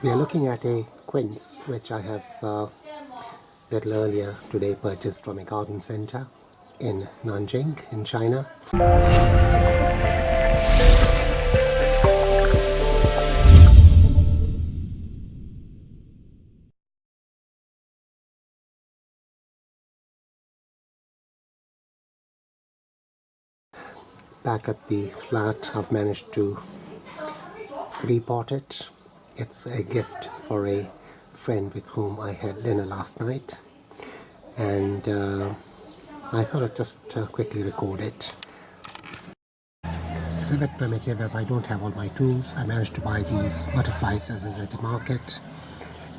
We are looking at a quince which I have uh, little earlier today purchased from a garden center in Nanjing in China. Back at the flat I've managed to repot it it's a gift for a friend with whom I had dinner last night and uh, I thought I'd just uh, quickly record it. It's a bit primitive as I don't have all my tools. I managed to buy these butterfly scissors at the market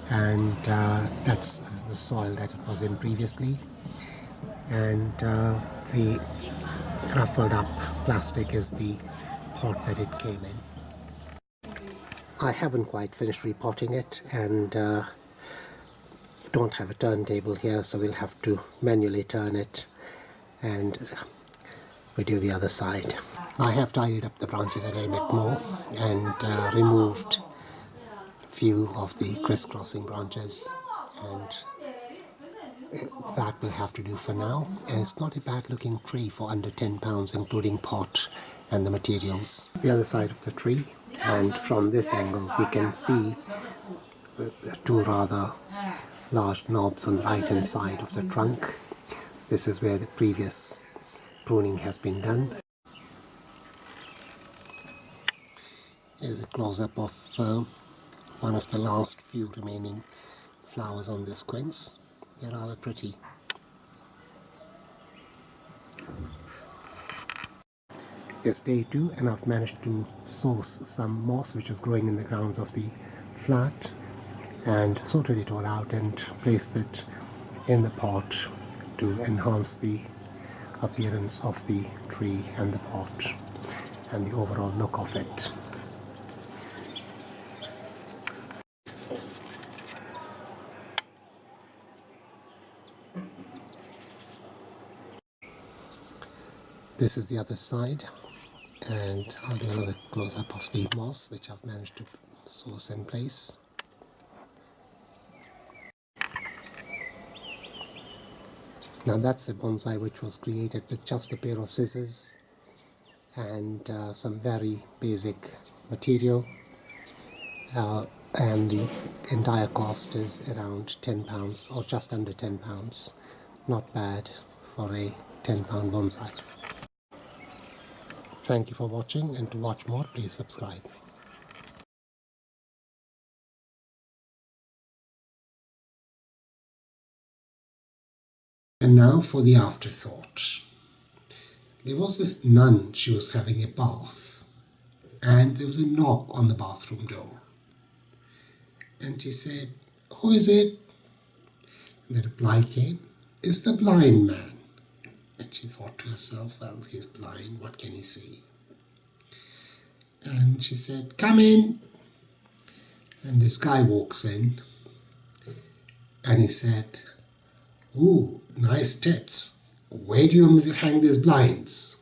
and uh, that's the soil that it was in previously and uh, the ruffled up plastic is the pot that it came in. I haven't quite finished repotting it and uh, don't have a turntable here so we'll have to manually turn it and we do the other side. I have tidied up the branches a little bit more and uh, removed a few of the crisscrossing branches and that will have to do for now and it's not a bad looking tree for under 10 pounds including pot and the materials. The other side of the tree and from this angle we can see two rather large knobs on the right hand side of the trunk. This is where the previous pruning has been done. Here's a close-up of uh, one of the last few remaining flowers on this quince. They're rather pretty. It's day two and I've managed to source some moss which was growing in the grounds of the flat and sorted it all out and placed it in the pot to enhance the appearance of the tree and the pot and the overall look of it. This is the other side and I'll do another close-up of the moss which I've managed to source in place. Now that's a bonsai which was created with just a pair of scissors and uh, some very basic material. Uh, and the entire cost is around 10 pounds or just under 10 pounds. Not bad for a 10 pound bonsai Thank you for watching and to watch more please subscribe. And now for the afterthought. There was this nun, she was having a bath and there was a knock on the bathroom door. And she said, who is it? And the reply came, it's the blind man. And she thought to herself, well, he's blind, what can he see? And she said, come in. And this guy walks in and he said, ooh, nice tits. Where do you hang these blinds?